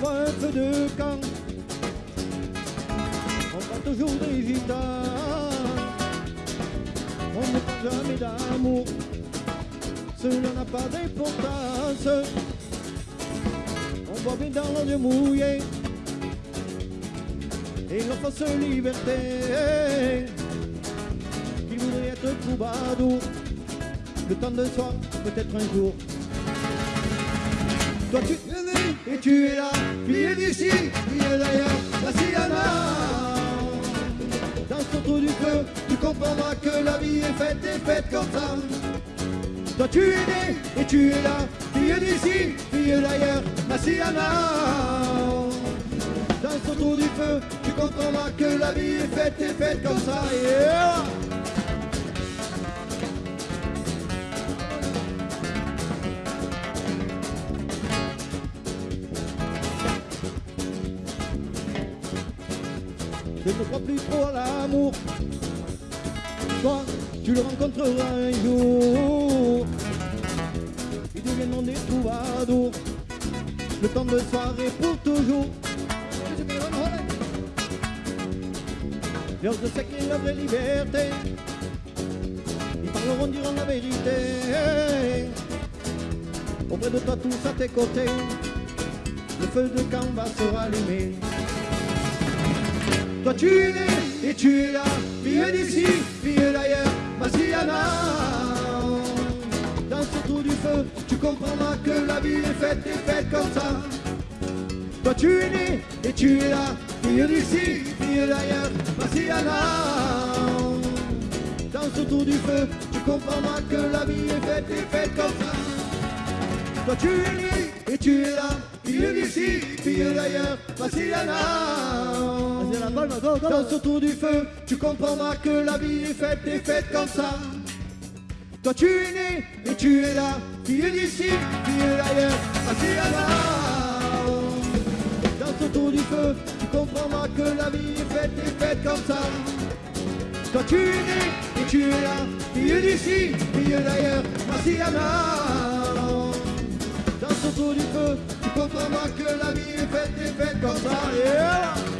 voit un feu de camp, on prend toujours des gitans. On ne parle jamais d'amour, cela n'a pas d'importance. On voit bien dans l'eau mouillé et l'enfance liberté qui voudrait être troubadour le temps d'un soir, peut-être un jour. Toi tu et tu es là, fille d'ici, fille d'ailleurs, la. Dans ce trou du feu, tu comprendras que la vie est faite et faite comme ça. Toi tu es né et tu es là, fille d'ici, fille d'ailleurs, la. Dans ce trou du feu, tu comprendras que la vie est faite et faite comme ça. Je ne crois plus trop à l'amour. Toi, tu le rencontreras un jour. Ils deviendront des troubadours. Le temps de soirée pour toujours. Leurs de sacrée la vraie liberté. Ils parleront, diront la vérité. Auprès de toi, tous à tes côtés. Le feu de camp va se rallumer. Toi tu es né et tu es là, fille d'ici, fille d'ailleurs, Massiana. Dans ce trou du feu, tu comprendras que la vie est faite et faite comme ça. Toi tu es né et tu es là, fille d'ici, fille d'ailleurs, Massiana. Dans ce trou du feu, tu comprendras que la vie est faite et faite comme ça. Toi tu es né et tu es là, fille d'ici, fille d'ailleurs, Massiana. Vas-y, la palme, go, go. Dans ce tour du feu, tu comprendras que la vie est faite et faite comme ça. Toi tu es né et tu es là, fille d'ici, fille d'ailleurs, Asiana. Dans ce tour du feu, tu comprendras que la vie est faite et faite comme ça. Toi tu es né et tu es là, fille d'ici, fille d'ailleurs, Asiana. Dans ce tour du feu, tu comprendras que la vie est faite et faite comme ça. Yeah.